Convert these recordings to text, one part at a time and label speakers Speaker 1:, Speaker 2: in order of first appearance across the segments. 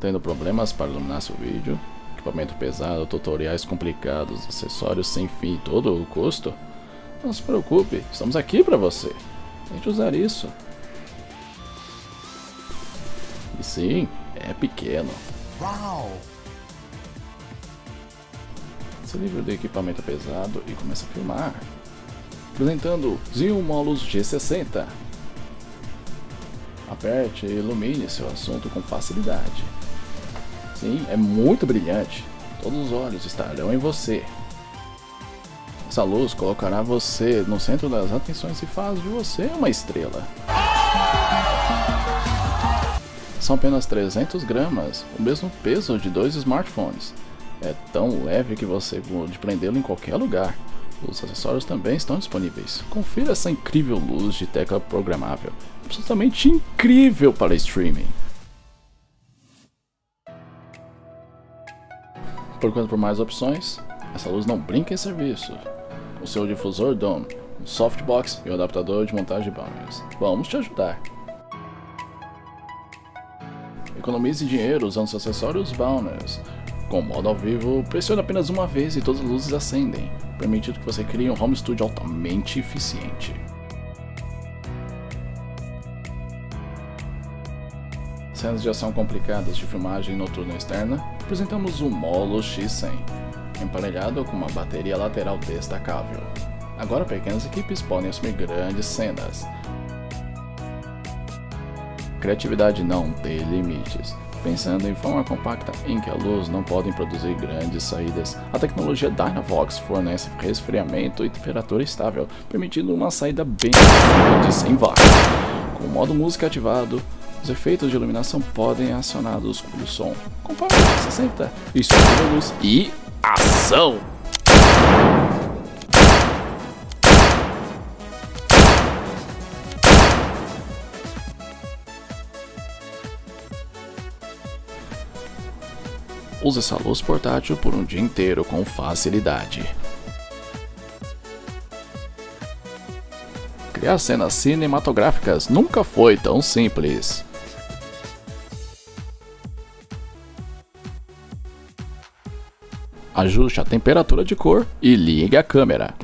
Speaker 1: tendo problemas para iluminar seu vídeo? Equipamento pesado, tutoriais complicados, acessórios sem fim todo o custo? Não se preocupe, estamos aqui para você. Tente usar isso. E sim, é pequeno. Uau! Se livre do equipamento pesado e começa a filmar. Apresentando Zion Molus G60. Aperte e ilumine seu assunto com facilidade. Sim, é muito brilhante. Todos os olhos estarão em você. Essa luz colocará você no centro das atenções e faz de você uma estrela. São apenas 300 gramas, o mesmo peso de dois smartphones. É tão leve que você pode prendê-lo em qualquer lugar. Os acessórios também estão disponíveis. Confira essa incrível luz de tecla programável absolutamente incrível para streaming. Procurando por mais opções, essa luz não brinca em serviço. O seu difusor DOM, um softbox e o adaptador de montagem de banners. Vamos te ajudar. Economize dinheiro usando seus acessórios banners. Com o modo ao vivo, pressione apenas uma vez e todas as luzes acendem, permitindo que você crie um home studio altamente eficiente. Cenas de ação complicadas de filmagem noturna externa, apresentamos o Molo X100, emparelhado com uma bateria lateral destacável. Agora pequenas equipes podem assumir grandes cenas. Criatividade não tem limites. Pensando em forma compacta em que a luz não pode produzir grandes saídas, a tecnologia Dynavox fornece resfriamento e temperatura estável, permitindo uma saída bem de 100 watts. Com o modo música ativado, os efeitos de iluminação podem acionados pelo som. Compare 60 estímulos e ação! Use essa luz portátil por um dia inteiro com facilidade. Criar cenas cinematográficas nunca foi tão simples. Ajuste a temperatura de cor e ligue a câmera.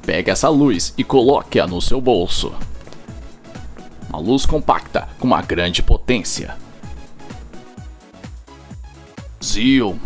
Speaker 1: Pegue essa luz e coloque-a no seu bolso. Uma luz compacta com uma grande potência. Zion